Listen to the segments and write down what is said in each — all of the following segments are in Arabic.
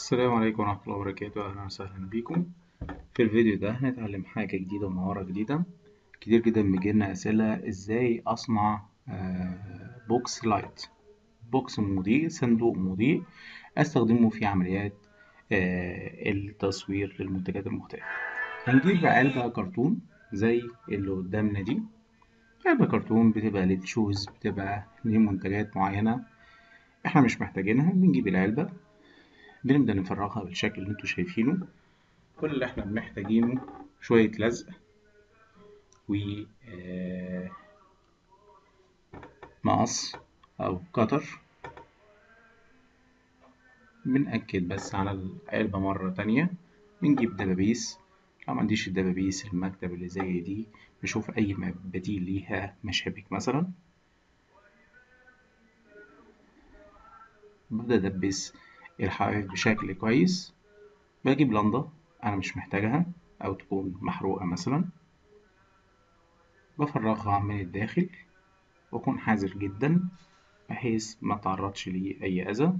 السلام عليكم ورحمة الله وبركاته. أهلا وسهلا بيكم في الفيديو ده هنتعلم حاجة جديدة ومهارة جديدة. كتير جدا بيجيلنا أسئلة إزاي أصنع آه، box light. box مضيء صندوق مضيء. أستخدمه في عمليات آه، التصوير للمنتجات المختلفة. هنجيب علبة كرتون زي اللي قدامنا دي. علبة كرتون بتبقى لل shoes بتبقى لمنتجات معينة إحنا مش محتاجينها. بنجيب العلبة. بنبدأ نفرغها بالشكل اللي أنتوا شايفينه. كل اللي إحنا محتاجينه شوية لزق و آه، مقص أو كتر. بنأكد بس على العلبة مرة تانية. بنجيب دبابيس. لو معنديش الدبابيس المكتب اللي زي دي نشوف أي بديل ليها مشابك مثلا. ببدأ أدبس. الحواف بشكل كويس. بجيب لنضة أنا مش محتاجها أو تكون محروقة مثلا. بفرغها من الداخل وأكون حذر جدا بحيث ما تعرضش لي أي أذى.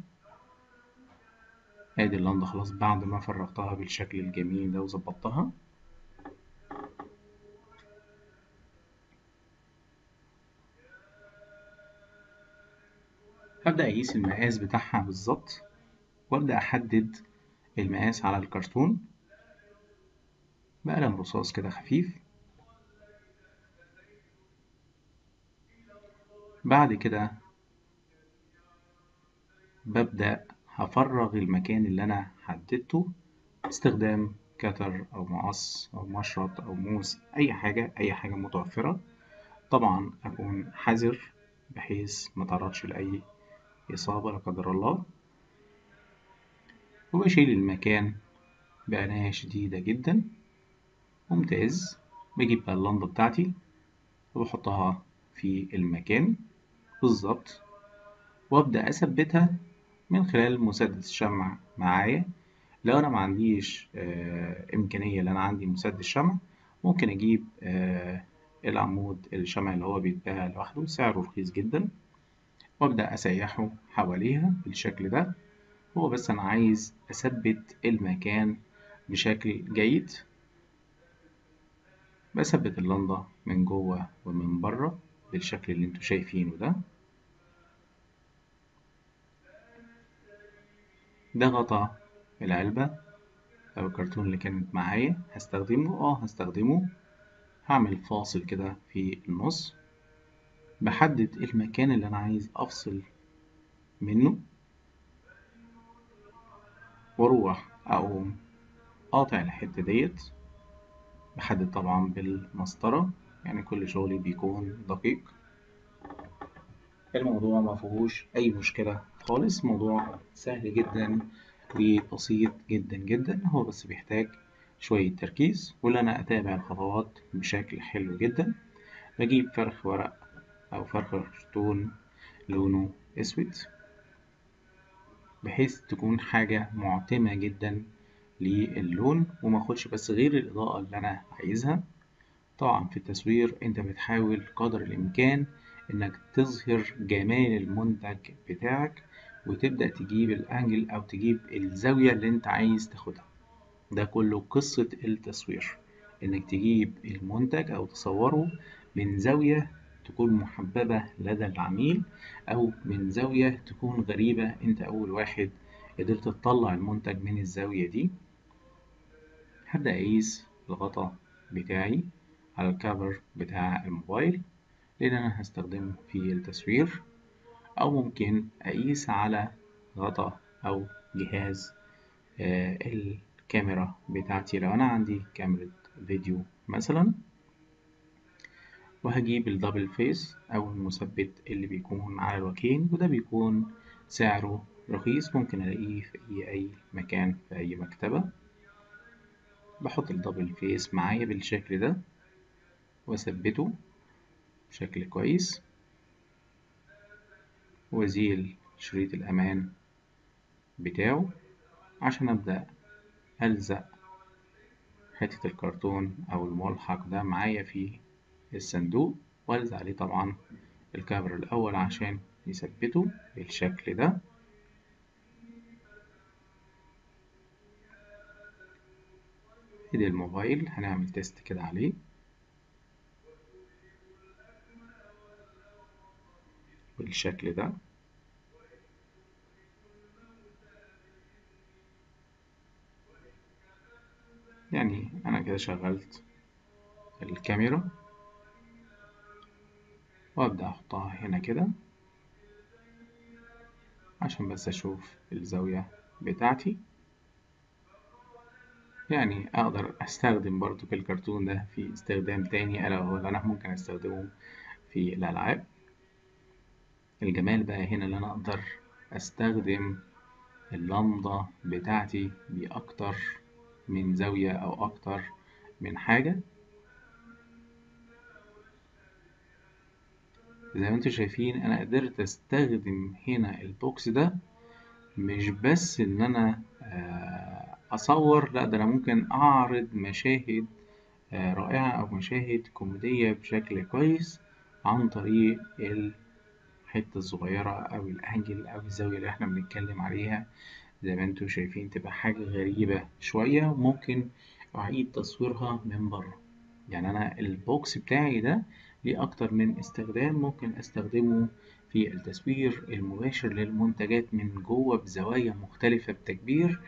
آدي اللنضة خلاص بعد ما فرغتها بالشكل الجميل ده وظبطتها. هبدأ أقيس المقاس بتاعها بالظبط. وأبدأ أحدد المقاس على الكرتون. بقلم رصاص كده خفيف. بعد كده ببدأ هفرغ المكان اللي أنا حددته باستخدام كتر أو مقص أو مشرط أو موس أي حاجة أي حاجة متوفرة. طبعا أكون حذر بحيث متعرضش لأي إصابة لا قدر الله. وبشيل المكان بعناية شديدة جدا. ممتاز. بجيب بقى اللمبة بتاعتي وبحطها في المكان. بالظبط. وأبدأ أثبتها من خلال مسدس شمع معايا. لو أنا معنديش آه إمكانية إن أنا عندي مسدس شمع ممكن أجيب آه العمود الشمع اللي هو بيتباع لوحده. سعره رخيص جدا. وأبدأ أسيحه حواليها بالشكل ده. هو بس أنا عايز أثبت المكان بشكل جيد. بثبت اللمبة من جوه ومن بره بالشكل اللي أنتوا شايفينه ده. ده غطا العلبة أو الكرتون اللي كانت معايا. هستخدمه؟ آه هستخدمه. هعمل فاصل كده في النص. بحدد المكان اللي أنا عايز أفصل منه. وأروح أقوم قاطع الحتة ديت بحدد طبعا بالمسطرة. يعني كل شغلي بيكون دقيق. الموضوع مفيهوش أي مشكلة خالص. موضوع سهل جدا وبسيط جدا جدا. هو بس بيحتاج شوية تركيز واللي أنا أتابع الخطوات بشكل حلو جدا. بجيب فرخ ورق أو فرخ كرتون لونه أسود. بحيث تكون حاجة معتمة جدا للون وماخدش بس غير الإضاءة اللي أنا عايزها. طبعا في التصوير أنت بتحاول قدر الإمكان إنك تظهر جمال المنتج بتاعك وتبدأ تجيب الأنجل أو تجيب الزاوية اللي أنت عايز تاخدها. ده كله قصة التصوير. إنك تجيب المنتج أو تصوره من زاوية تكون محببة لدى العميل أو من زاوية تكون غريبة. أنت أول واحد قدرت تطلع المنتج من الزاوية دي. هبدأ أقيس الغطا بتاعي على الكفر بتاع الموبايل لأن أنا هستخدمه في التصوير. أو ممكن أقيس على غطا أو جهاز آه الكاميرا بتاعتي. لو أنا عندي كاميرا فيديو مثلا. وهجيب ال double face أو المثبت اللي بيكون على الوجهين وده بيكون سعره رخيص. ممكن ألاقيه في أي مكان في أي مكتبة. بحط ال double face معايا بالشكل ده وأثبته بشكل كويس. وأزيل شريط الأمان بتاعه عشان أبدأ ألزق حتة الكرتون أو الملحق ده معايا في الصندوق وألزق عليه طبعا الكفر الأول عشان يثبته بالشكل ده. ادي الموبايل هنعمل تيست كده عليه. بالشكل ده. يعني أنا كده شغلت الكاميرا. وأبدأ أحطها هنا كده عشان بس أشوف الزاوية بتاعتي. يعني أقدر أستخدم برضو الكرتون ده في استخدام تاني ألا وهو أنا ممكن أستخدمه في الألعاب. الجمال بقى هنا اللي أنا أقدر أستخدم اللمضة بتاعتي بأكتر من زاوية أو أكتر من حاجة. زي ما أنتم شايفين أنا قدرت أستخدم هنا البوكس ده مش بس إن أنا أصور لأ ده أنا ممكن أعرض مشاهد رائعة أو مشاهد كوميدية بشكل كويس عن طريق الحتة الصغيرة أو الأنجل أو الزاوية اللي إحنا بنتكلم عليها. زي ما أنتم شايفين تبقى حاجة غريبة شوية ممكن أعيد تصويرها من بره. يعني أنا البوكس بتاعي ده ليه أكتر من استخدام ممكن أستخدمه في التصوير المباشر للمنتجات من جوة بزوايا مختلفة بتكبير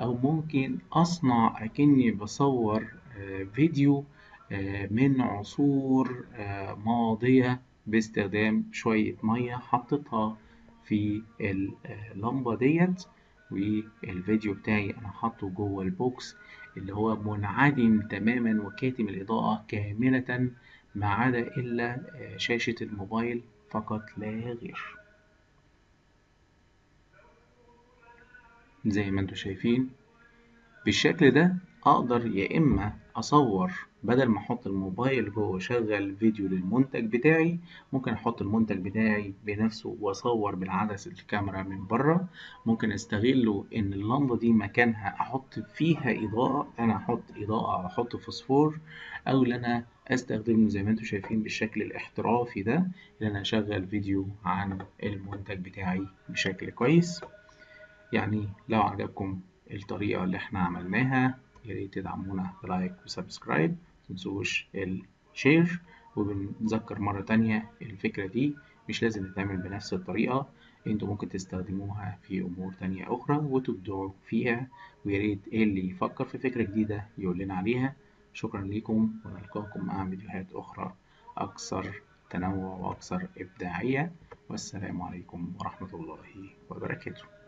أو ممكن أصنع أكني بصور فيديو من عصور ماضية باستخدام شوية مية حطيتها في اللمبة ديت والفيديو بتاعي أنا حاطه جوه البوكس اللي هو منعدم تماما وكاتم الإضاءة كاملة ما عدا إلا شاشة الموبايل فقط لا غير. زي ما أنتم شايفين بالشكل ده أقدر يا إما أصور بدل ما أحط الموبايل جوه شغل فيديو للمنتج بتاعي ممكن أحط المنتج بتاعي بنفسه وأصور بالعدسة الكاميرا من بره. ممكن أستغله إن اللمبة دي مكانها أحط فيها إضاءة أنا أحط إضاءة أو أحط فوسفور أو إن أنا أستخدمه زي ما أنتم شايفين بالشكل الاحترافي ده إن أنا اشغل فيديو عن المنتج بتاعي بشكل كويس. يعني لو عجبكم الطريقة اللي إحنا عملناها ياريت تدعمونا ب like و subscribe متنسوش ال share وبنذكر مرة تانية الفكرة دي. مش لازم تتعمل بنفس الطريقة أنتوا ممكن تستخدموها في أمور تانية أخرى وتبدعوا فيها. وياريت اللي يفكر في فكرة جديدة يقول لنا عليها. شكرا لكم ونلقاكم مع فيديوهات أخرى أكثر تنوع وأكثر إبداعية. والسلام عليكم ورحمة الله وبركاته.